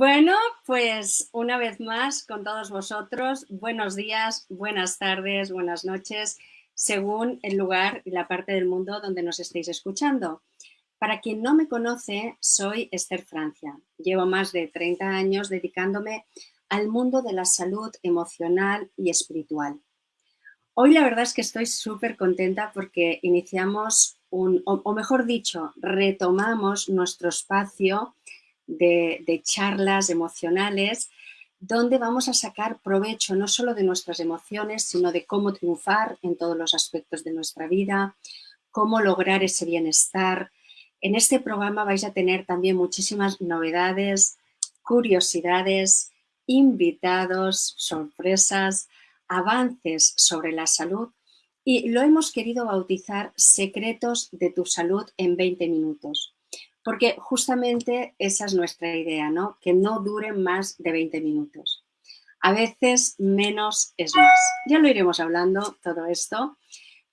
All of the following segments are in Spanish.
Bueno, pues una vez más con todos vosotros, buenos días, buenas tardes, buenas noches, según el lugar y la parte del mundo donde nos estéis escuchando. Para quien no me conoce, soy Esther Francia. Llevo más de 30 años dedicándome al mundo de la salud emocional y espiritual. Hoy la verdad es que estoy súper contenta porque iniciamos un, o mejor dicho, retomamos nuestro espacio de, charlas emocionales donde vamos a sacar provecho no solo de nuestras emociones, sino de cómo triunfar en todos los aspectos de nuestra vida, cómo lograr ese bienestar. En este programa vais a tener también muchísimas novedades, curiosidades, invitados, sorpresas, avances sobre la salud y lo hemos querido bautizar Secretos de tu salud en 20 minutos porque justamente esa es nuestra idea, ¿no? Que no duren más de 20 minutos. A veces menos es más. Ya lo iremos hablando todo esto,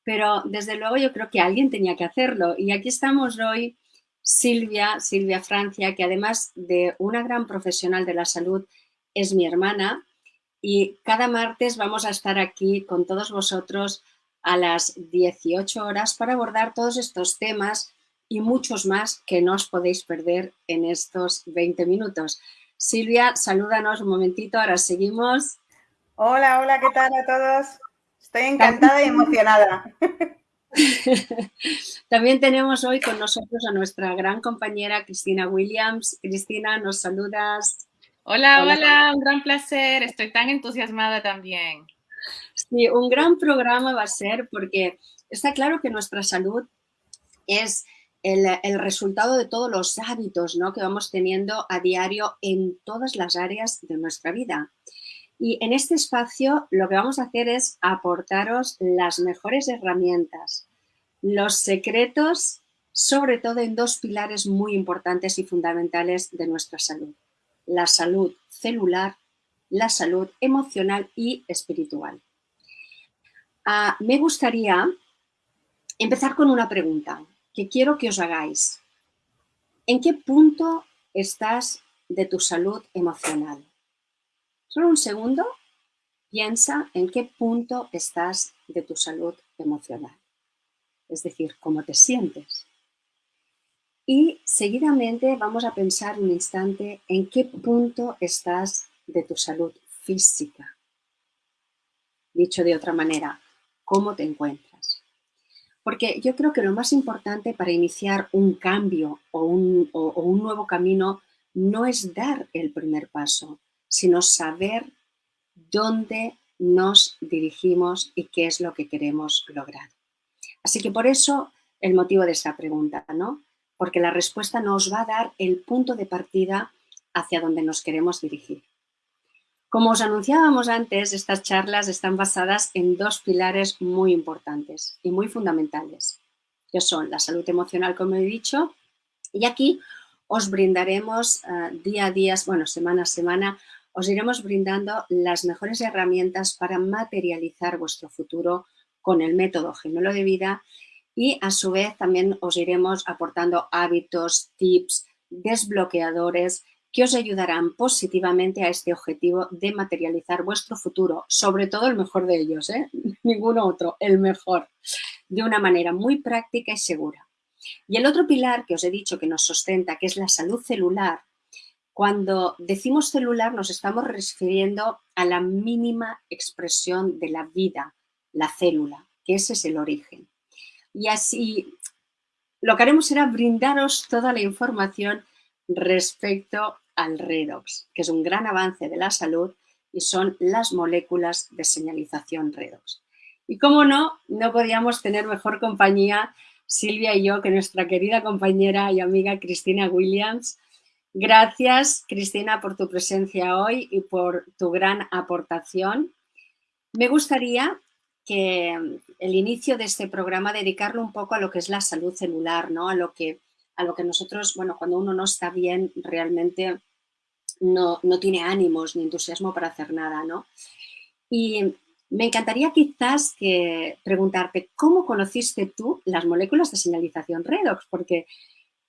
pero desde luego yo creo que alguien tenía que hacerlo. Y aquí estamos hoy Silvia, Silvia Francia, que además de una gran profesional de la salud, es mi hermana. Y cada martes vamos a estar aquí con todos vosotros a las 18 horas para abordar todos estos temas y muchos más que no os podéis perder en estos 20 minutos. Silvia, salúdanos un momentito, ahora seguimos. Hola, hola, ¿qué tal a todos? Estoy encantada y emocionada. También tenemos hoy con nosotros a nuestra gran compañera Cristina Williams. Cristina, ¿nos saludas? Hola, hola, hola, un gran placer. Estoy tan entusiasmada también. Sí, un gran programa va a ser porque está claro que nuestra salud es el, resultado de todos los hábitos ¿no? que vamos teniendo a diario en todas las áreas de nuestra vida. Y en este espacio lo que vamos a hacer es aportaros las mejores herramientas, los secretos, sobre todo en dos pilares muy importantes y fundamentales de nuestra salud. La salud celular, la salud emocional y espiritual. Ah, me gustaría empezar con una pregunta que quiero que os hagáis. ¿En qué punto estás de tu salud emocional? Solo un segundo, piensa en qué punto estás de tu salud emocional. Es decir, cómo te sientes. Y seguidamente vamos a pensar un instante en qué punto estás de tu salud física. Dicho de otra manera, cómo te encuentras. Porque yo creo que lo más importante para iniciar un cambio o un, nuevo camino no es dar el primer paso, sino saber dónde nos dirigimos y qué es lo que queremos lograr. Así que por eso el motivo de esta pregunta, ¿no? Porque la respuesta nos va a dar el punto de partida hacia donde nos queremos dirigir. Como os anunciábamos antes, estas charlas están basadas en dos pilares muy importantes y muy fundamentales, que son la salud emocional, como he dicho, y aquí os brindaremos eh, día a día, bueno, semana a semana, os iremos brindando las mejores herramientas para materializar vuestro futuro con el método gemelo de vida y a su vez también os iremos aportando hábitos, tips, desbloqueadores que os ayudarán positivamente a este objetivo de materializar vuestro futuro, sobre todo el mejor de ellos, ¿eh? ninguno otro, el mejor, de una manera muy práctica y segura. Y el otro pilar que os he dicho que nos sustenta, que es la salud celular, cuando decimos celular nos estamos refiriendo a la mínima expresión de la vida, la célula, que ese es el origen. Y así lo que haremos será brindaros toda la información respecto al redox, que es un gran avance de la salud y son las moléculas de señalización redox. Y como no, no podíamos tener mejor compañía Silvia y yo que nuestra querida compañera y amiga Cristina Williams. Gracias, Cristina, por tu presencia hoy y por tu gran aportación. Me gustaría que el inicio de este programa dedicarlo un poco a lo que es la salud celular, ¿no? A lo que a lo que nosotros, bueno, cuando uno no está bien, realmente no, tiene ánimos ni entusiasmo para hacer nada, ¿no? Y me encantaría quizás que preguntarte, ¿cómo conociste tú las moléculas de señalización redox? Porque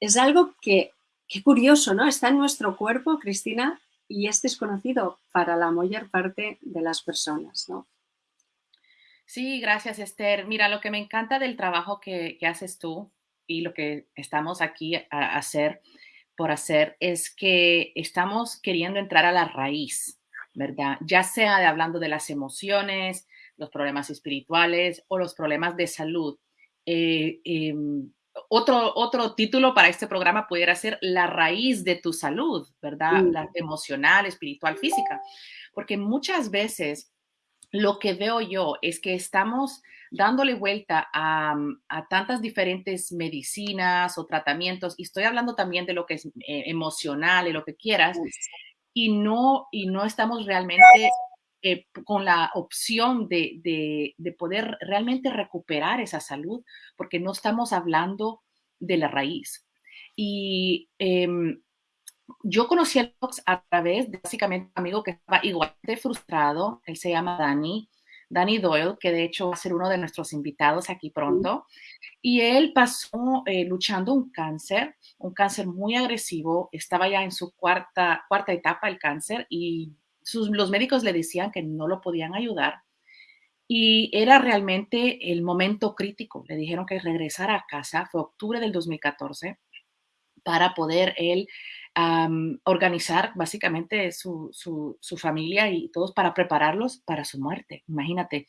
es algo que, qué curioso, ¿no? Está en nuestro cuerpo, Cristina, y es desconocido para la mayor parte de las personas, ¿no? Sí, gracias Esther. Mira, lo que me encanta del trabajo que, haces tú y lo que estamos aquí a hacer por hacer es que estamos queriendo entrar a la raíz, ¿verdad? Ya sea de hablando de las emociones, los problemas espirituales o los problemas de salud. Eh, em, otro, otro título para este programa pudiera ser la raíz de tu salud, ¿verdad? Mm. La emocional, espiritual, física. Porque muchas veces lo que veo yo es que estamos dándole vuelta a, tantas diferentes medicinas o tratamientos, y estoy hablando también de lo que es eh, emocional y lo que quieras, y no, y no estamos realmente eh, con la opción de, poder realmente recuperar esa salud, porque no estamos hablando de la raíz. Y em, yo conocí al Fox a través de básicamente un amigo que estaba igual de frustrado, él se llama Danny, Danny Doyle, que de hecho va a ser uno de nuestros invitados aquí pronto. Y él pasó eh, luchando un cáncer, un cáncer muy agresivo, estaba ya en su cuarta, cuarta etapa del cáncer y los médicos le decían que no lo podían ayudar. Y era realmente el momento crítico. Le dijeron que regresara a casa, fue octubre del 2014, para poder él organizar básicamente su, familia y todos para prepararlos para su muerte. Imagínate.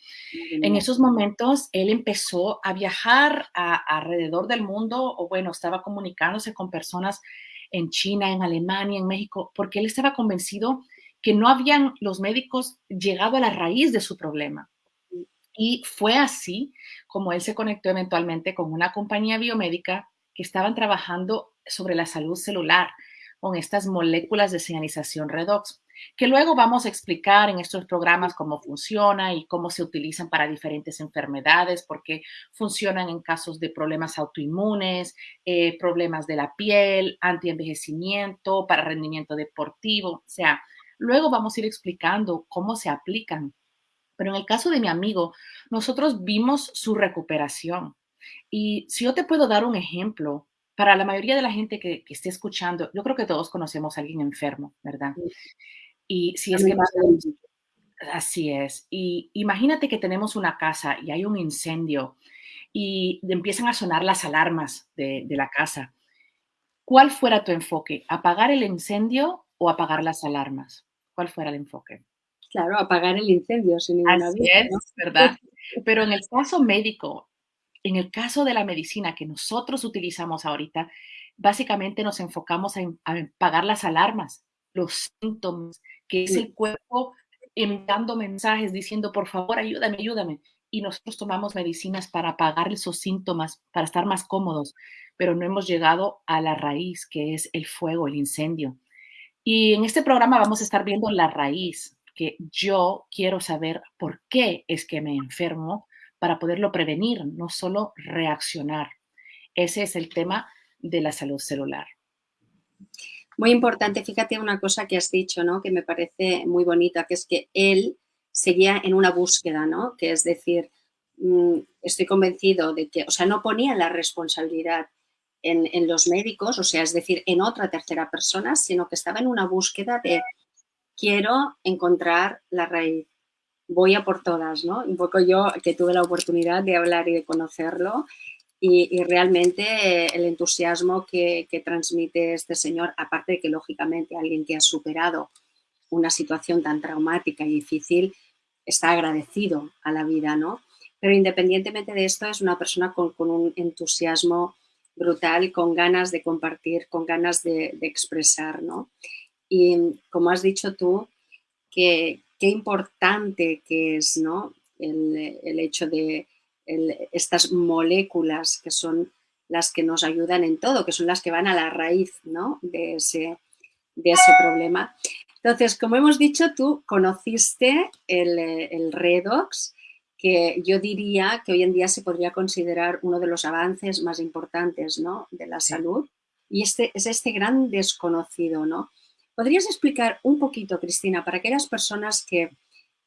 En esos momentos él empezó a viajar alrededor del mundo, o bueno, estaba comunicándose con personas en China, en Alemania, en México, porque él estaba convencido que no habían los médicos llegado a la raíz de su problema. Y fue así como él se conectó eventualmente con una compañía biomédica que estaban trabajando sobre la salud celular con estas moléculas de señalización redox, que luego vamos a explicar en estos programas cómo funciona y cómo se utilizan para diferentes enfermedades, porque funcionan en casos de problemas autoinmunes, eh, problemas de la piel, antienvejecimiento, para rendimiento deportivo, o sea, Luego vamos a ir explicando cómo se aplican. Pero en el caso de mi amigo, nosotros vimos su recuperación. Y si yo te puedo dar un ejemplo, para la mayoría de la gente que, esté escuchando, yo creo que todos conocemos a alguien enfermo, ¿verdad? Y si es que... Así es. Y imagínate que tenemos una casa y hay un incendio y empiezan a sonar las alarmas de, de la casa. ¿Cuál fuera tu enfoque? ¿Apagar el incendio o apagar las alarmas? cuál fuera el enfoque. Claro, apagar el incendio sin ninguna Así es, ¿verdad? Pero en el caso médico, en el caso de la medicina que nosotros utilizamos ahorita, básicamente nos enfocamos en, apagar las alarmas, los síntomas, que es el cuerpo enviando mensajes diciendo, por favor, ayúdame, ayúdame. Y nosotros tomamos medicinas para apagar esos síntomas, para estar más cómodos, pero no hemos llegado a la raíz, que es el fuego, el incendio. Y en este programa vamos a estar viendo la raíz, que yo quiero saber por qué es que me enfermo para poderlo prevenir, no solo reaccionar. Ese es el tema de la salud celular. Muy importante, fíjate una cosa que has dicho, ¿no? Que me parece muy bonita, que es que él seguía en una búsqueda, ¿no? Que es decir, mm, estoy convencido de que, o sea, no ponía la responsabilidad en, los médicos, o sea, es decir, en otra tercera persona, sino que estaba en una búsqueda de quiero encontrar la raíz, voy a por todas, ¿no? Un poco yo que tuve la oportunidad de hablar y de conocerlo y, realmente el entusiasmo que, transmite este señor, aparte de que lógicamente alguien que ha superado una situación tan traumática y difícil, está agradecido a la vida, ¿no? Pero independientemente de esto, es una persona con, con un entusiasmo brutal, con ganas de compartir, con ganas de, expresar, ¿no? Y como has dicho tú, que, qué importante que es, ¿no? El, hecho de estas moléculas que son las que nos ayudan en todo, que son las que van a la raíz, ¿no? De ese, de ese problema. Entonces, como hemos dicho, tú conociste el, el redox, que yo diría que hoy en día se podría considerar uno de los avances más importantes ¿no? de la salud y este es este gran desconocido. ¿no? ¿Podrías explicar un poquito, Cristina, para aquellas personas que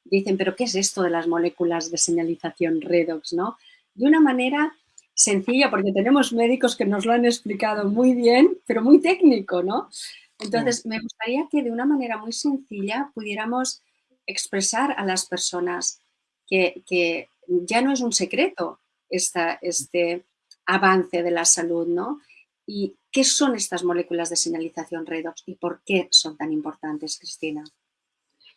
dicen, pero ¿qué es esto de las moléculas de señalización redox? ¿no? De una manera sencilla, porque tenemos médicos que nos lo han explicado muy bien, pero muy técnico, ¿no? Entonces, me gustaría que de una manera muy sencilla pudiéramos expresar a las personas que, ya no es un secreto este avance de la salud, ¿no? ¿Y qué son estas moléculas de señalización redox y por qué son tan importantes, Cristina?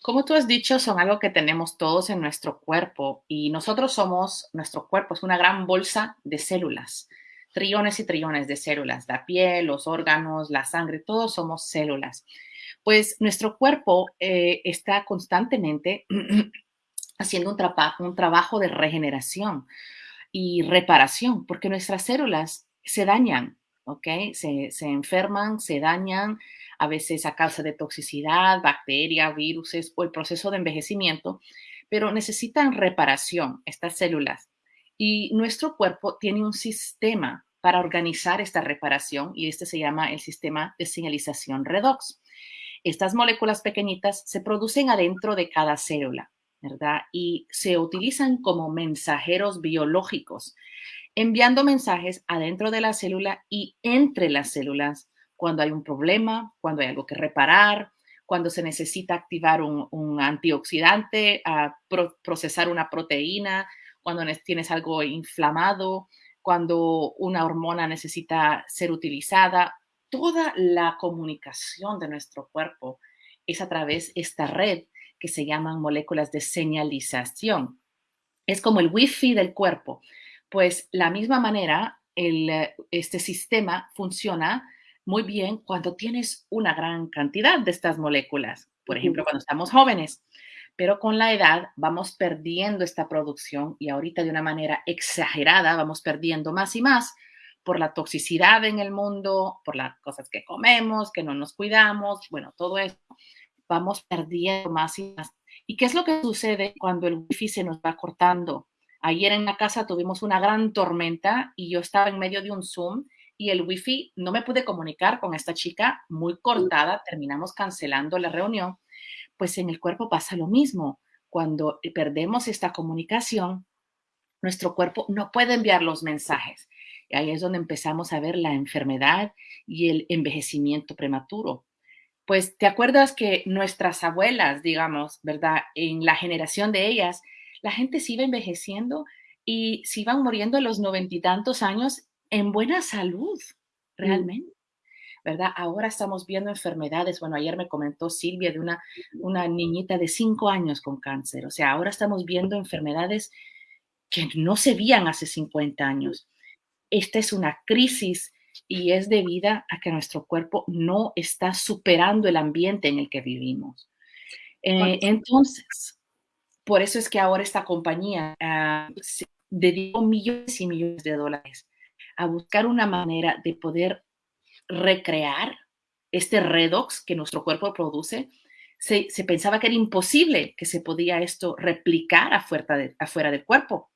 Como tú has dicho, son algo que tenemos todos en nuestro cuerpo y nosotros somos, nuestro cuerpo es una gran bolsa de células, trillones y trillones de células, la piel, los órganos, la sangre, todos somos células. Pues nuestro cuerpo eh, está constantemente haciendo un, un trabajo de regeneración y reparación, porque nuestras células se dañan, ¿ok? Se, se enferman, se dañan, a veces a causa de toxicidad, bacterias, virus o el proceso de envejecimiento, pero necesitan reparación estas células. Y nuestro cuerpo tiene un sistema para organizar esta reparación y este se llama el sistema de señalización redox. Estas moléculas pequeñitas se producen adentro de cada célula, ¿verdad? Y se utilizan como mensajeros biológicos, enviando mensajes adentro de la célula y entre las células cuando hay un problema, cuando hay algo que reparar, cuando se necesita activar un, antioxidante, procesar una proteína, cuando tienes algo inflamado, cuando una hormona necesita ser utilizada. Toda la comunicación de nuestro cuerpo es a través de esta red que se llaman moléculas de señalización. Es como el wifi del cuerpo. Pues la misma manera, este sistema funciona muy bien cuando tienes una gran cantidad de estas moléculas, por ejemplo, cuando estamos jóvenes. Pero con la edad vamos perdiendo esta producción y ahorita de una manera exagerada vamos perdiendo más y más por la toxicidad en el mundo, por las cosas que comemos, que no nos cuidamos, bueno, todo eso. Vamos perdiendo más y más. ¿Y qué es lo que sucede cuando el wifi se nos va cortando? Ayer en la casa tuvimos una gran tormenta y yo estaba en medio de un Zoom y el wifi no me pude comunicar con esta chica muy cortada, terminamos cancelando la reunión, pues en el cuerpo pasa lo mismo. Cuando perdemos esta comunicación, nuestro cuerpo no puede enviar los mensajes. Y ahí es donde empezamos a ver la enfermedad y el envejecimiento prematuro. Pues te acuerdas que nuestras abuelas, digamos, ¿verdad? En la generación de ellas, la gente se iba envejeciendo y se iban muriendo a los noventa y tantos años en buena salud, mm. realmente. ¿verdad? Ahora estamos viendo enfermedades. Bueno, ayer me comentó Silvia de una, una niñita de cinco años con cáncer. O sea, ahora estamos viendo enfermedades que no se veían hace 50 años. Esta es una crisis y es debida a que nuestro cuerpo no está superando el ambiente en el que vivimos. Eh, entonces, por eso es que ahora esta compañía uh, dedicó millones y millones de dólares a buscar una manera de poder recrear este redox que nuestro cuerpo produce. Se, pensaba que era imposible que se podía esto replicar afuera, afuera del cuerpo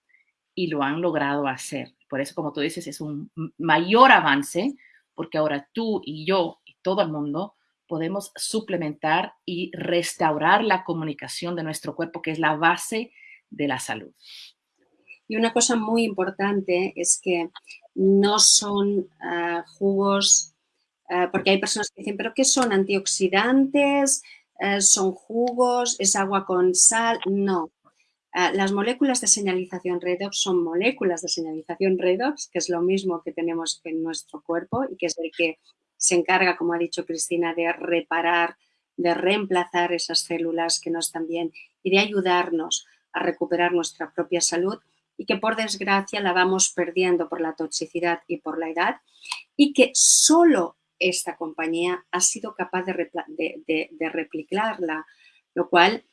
y lo han logrado hacer. Por eso, como tú dices, es un mayor avance porque ahora tú y yo y todo el mundo podemos suplementar y restaurar la comunicación de nuestro cuerpo, que es la base de la salud. Y una cosa muy importante es que no son ah, jugos, ah, porque hay personas que dicen, ¿pero qué son? ¿Antioxidantes? Ah, ¿Son jugos? ¿Es agua con sal? No. las moléculas de señalización redox son moléculas de señalización redox, que es lo mismo que tenemos en nuestro cuerpo y que es el que se encarga, como ha dicho Cristina, de reparar, de reemplazar esas células que no están bien y de ayudarnos a recuperar nuestra propia salud y que por desgracia la vamos perdiendo por la toxicidad y por la edad y que solo esta compañía ha sido capaz de, replicarla, lo cual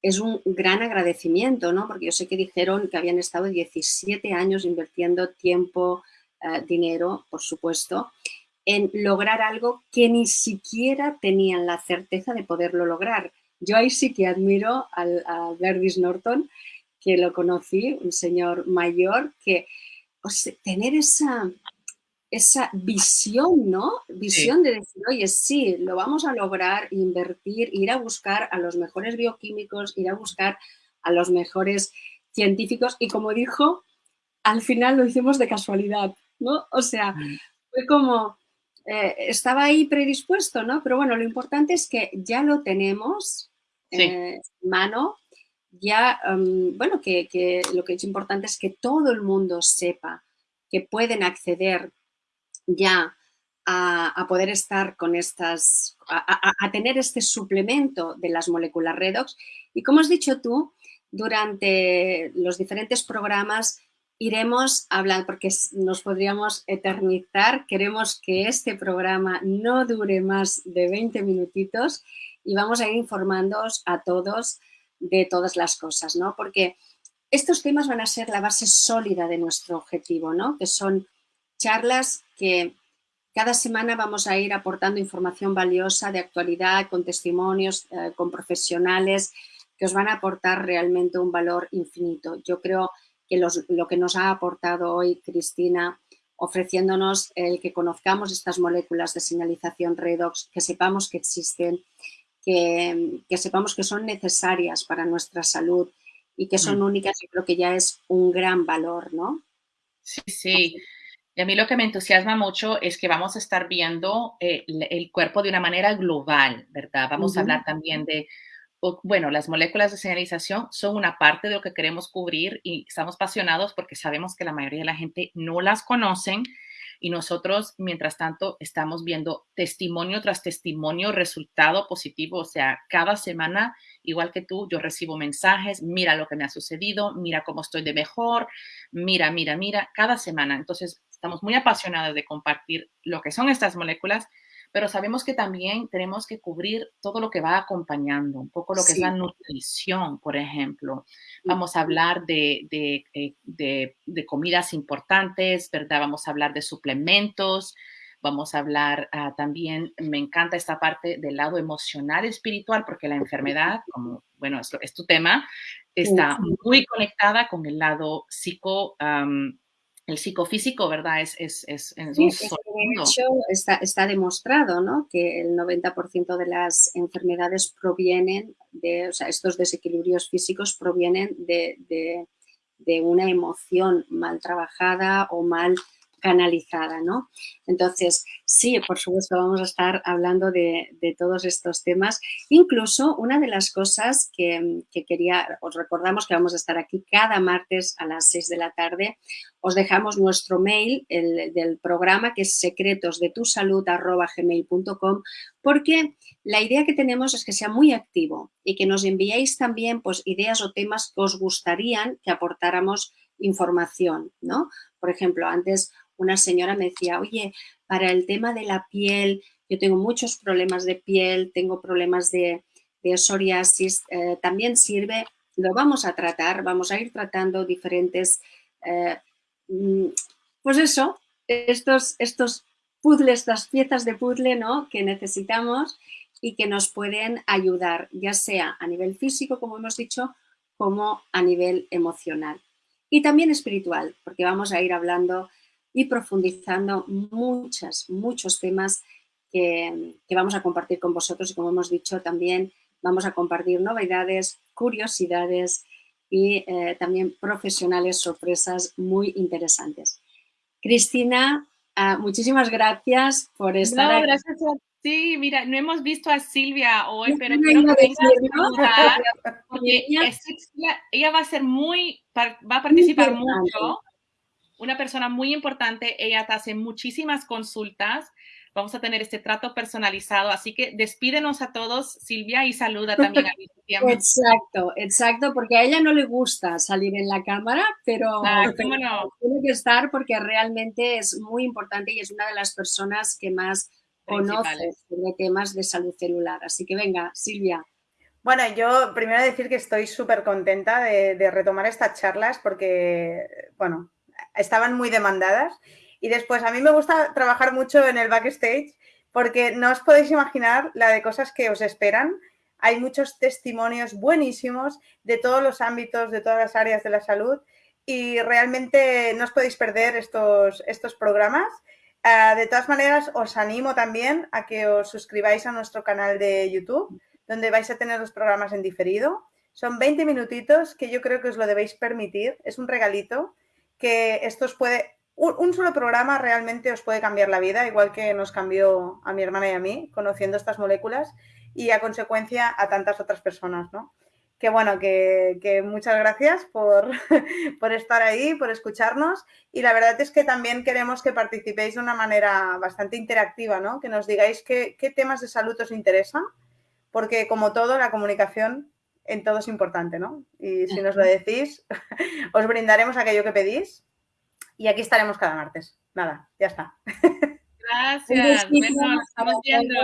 es un gran agradecimiento, ¿no? Porque yo sé que dijeron que habían estado 17 años invirtiendo tiempo, eh, dinero, por supuesto, en lograr algo que ni siquiera tenían la certeza de poderlo lograr. Yo ahí sí que admiro al, a Verdis Norton, que lo conocí, un señor mayor, que tener esa, esa visión, ¿no? Visión de decir, oye, sí, lo vamos a lograr, invertir, ir a buscar a los mejores bioquímicos, ir a buscar a los mejores científicos y como dijo, al final lo hicimos de casualidad, ¿no? O sea, mm. fue como eh, estaba ahí predispuesto, ¿no? Pero bueno, lo importante es que ya lo tenemos en mano, ya, em, bueno, que, lo que es importante es que todo el mundo sepa que pueden acceder ya a, poder estar con estas, a, tener este suplemento de las moléculas redox. Y como has dicho tú, durante los diferentes programas iremos hablando, porque nos podríamos eternizar, queremos que este programa no dure más de 20 minutitos y vamos a ir informándoos a todos de todas las cosas, ¿no? Porque estos temas van a ser la base sólida de nuestro objetivo, ¿no? Que son charlas que cada semana vamos a ir aportando información valiosa de actualidad, con testimonios, eh, con profesionales que os van a aportar realmente un valor infinito. Yo creo lo que nos ha aportado hoy Cristina, ofreciéndonos el que conozcamos estas moléculas de señalización redox, que sepamos que existen, que, sepamos que son necesarias para nuestra salud y que son mm. únicas, yo creo que ya es un gran valor, ¿no? Sí, sí. Y a mí lo que me entusiasma mucho es que vamos a estar viendo eh, el cuerpo de una manera global, ¿verdad? Vamos a hablar también de bueno, las moléculas de señalización son una parte de lo que queremos cubrir y estamos apasionados porque sabemos que la mayoría de la gente no las conocen y nosotros, mientras tanto, estamos viendo testimonio tras testimonio, resultado positivo. O sea, cada semana, igual que tú, yo recibo mensajes, mira lo que me ha sucedido, mira cómo estoy de mejor, mira, mira, mira, cada semana. Entonces, estamos muy apasionados de compartir lo que son estas moléculas pero sabemos que también tenemos que cubrir todo lo que va acompañando, un poco lo que es la nutrición, por ejemplo. Vamos a hablar de, eh, de, de, comidas importantes, ¿verdad? Vamos a hablar de suplementos, vamos a hablar ah, también, me encanta esta parte del lado emocional espiritual, porque la enfermedad, como, bueno, es, es tu tema, está muy conectada con el lado psico el psicofísico, ¿verdad? Es, es, es, es un hecho está, está, demostrado, ¿no? Que el 90% de las enfermedades provienen de, o sea, estos desequilibrios físicos provienen de, de, de una emoción mal trabajada o mal canalizada, ¿no? Entonces, sí, por supuesto, vamos a estar hablando de, todos estos temas. Incluso una de las cosas que, quería, os recordamos que vamos a estar aquí cada martes a las 6 de la tarde. Os dejamos nuestro mail el, del programa que es secretosdetusalud.gmail.com porque la idea que tenemos es que sea muy activo y que nos enviéis también pues, ideas o temas que os gustarían que aportáramos información, ¿no? Por ejemplo, antes una señora me decía, oye, para el tema de la piel, yo tengo muchos problemas de piel, tengo problemas de, psoriasis, eh, también sirve, lo vamos a tratar, vamos a ir tratando diferentes, eh, mm, pues eso, estos, estos puzzles, estas piezas de puzzle ¿no? que necesitamos y que nos pueden ayudar, ya sea a nivel físico, como hemos dicho, como a nivel emocional. Y también espiritual, porque vamos a ir hablando y profundizando muchas, muchos temas que, vamos a compartir con vosotros y como hemos dicho también vamos a compartir novedades, curiosidades y eh, también profesionales sorpresas muy interesantes. Cristina, ah, muchísimas gracias por estar no, Gracias a ti. Mira, no hemos visto a Silvia hoy, pero quiero que venga a porque ella, va a ser muy, va a participar mucho una persona muy importante. Ella te hace muchísimas consultas. Vamos a tener este trato personalizado. Así que despídenos a todos, Silvia, y saluda también a tiempo. Exacto, exacto, porque a ella no le gusta salir en la cámara, pero, ah, tiene que estar porque realmente es muy importante y es una de las personas que más conoce sobre temas de salud celular. Así que venga, Silvia. Bueno, yo primero decir que estoy súper contenta de, de, retomar estas charlas porque, bueno, estaban muy demandadas. Y después, a mí me gusta trabajar mucho en el backstage porque no os podéis imaginar la de cosas que os esperan. Hay muchos testimonios buenísimos de todos los ámbitos, de todas las áreas de la salud y realmente no os podéis perder estos, estos programas. Ah, de todas maneras, os animo también a que os suscribáis a nuestro canal de YouTube, donde vais a tener los programas en diferido. Son 20 minutitos que yo creo que os lo debéis permitir. Es un regalito que esto os puede un, solo programa realmente os puede cambiar la vida, igual que nos cambió a mi hermana y a mí, conociendo estas moléculas y a consecuencia a tantas otras personas, ¿no? Que bueno, que, muchas gracias por, por, estar ahí, por escucharnos y la verdad es que también queremos que participéis de una manera bastante interactiva, ¿no? Que nos digáis qué, qué temas de salud os interesan, porque como todo, la comunicación en todo es importante, ¿no? Y si nos lo decís, os brindaremos aquello que pedís y aquí estaremos cada martes. Nada, ya está. Gracias. Bueno, estamos viendo.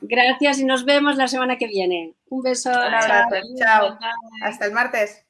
Gracias y nos vemos la semana que viene. Un beso. Un abrazo. Chao. Hasta el martes.